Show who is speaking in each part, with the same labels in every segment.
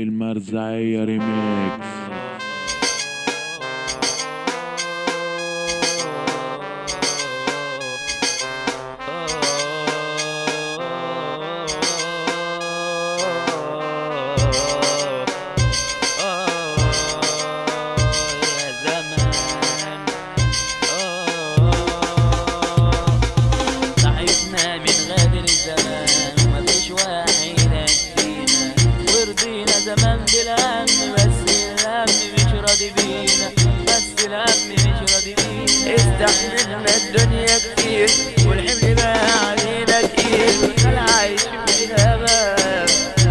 Speaker 1: المرزعية ريميكس.
Speaker 2: راضي بينا بس الهم مش راضي بينا استحملنا الدنيا كتير والحمل بقى علينا تقيل والخلع عايش في الهبة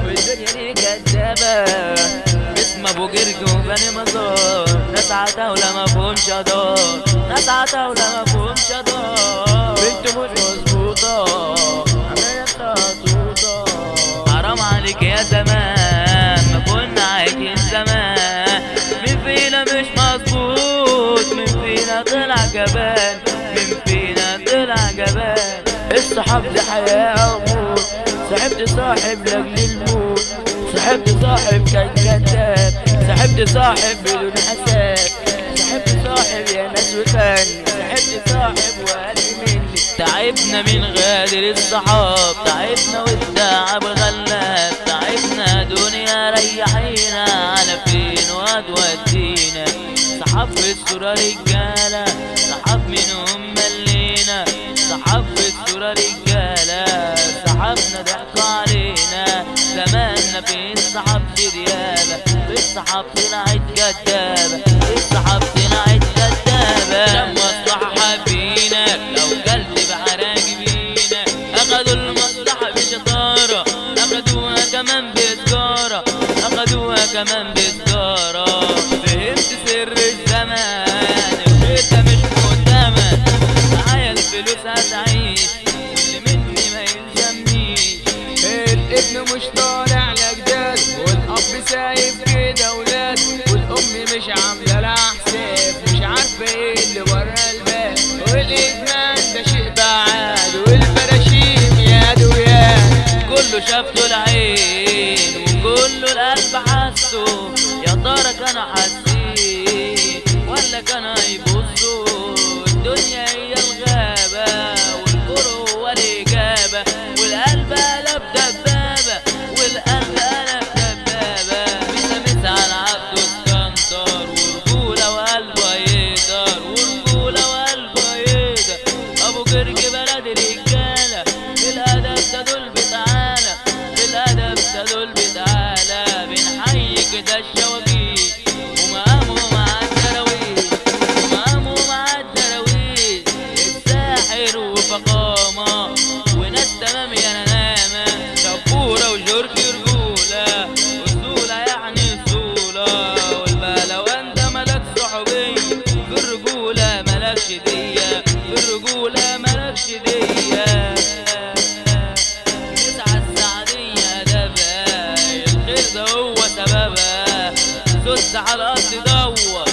Speaker 2: والدنيا دي كدابة. اسم أبو جرج وبني مزار. ناس عتاولة فيهمش دار ناس عتاولة فيهمش دار بنت مش مظبوطة. عمالة بتعطوطة حرام عليك يا زمان. طلع جبان مين فينا طلع جبان الصحاب دي حياة أو موت صاحبت صاحب لاجل الموت. صاحبت صاحب كان كذاب. صاحبت صاحب بدون حساب. صاحبت صاحب يا ناس وفن صاحبت صاحب وقال مني تعبنا من غادر الصحاب. تعبنا والتعب غلاب تعبنا دنيا ريحينا. على فين وهتودينا صحاب في الصورة رجالة صحاب منهم ملينا صحاب في الصورة رجالة صحابنا ضحكوا علينا زماننا في الصحاب ريالة في الصحاب طلعت كدابة في الصحاب طلعت كدابة لما مصلحة حابينك لو قلت بعراقبينك أخدوا المصلحة بشطارة أخدوها كمان بسجارة أخدوها كمان بسجارة كله شافته العين وكله القلب حسه يا ترى كان حاسين ملكش دية نسعى السعدية ده الخير ده هو سببها سد على الأرض دور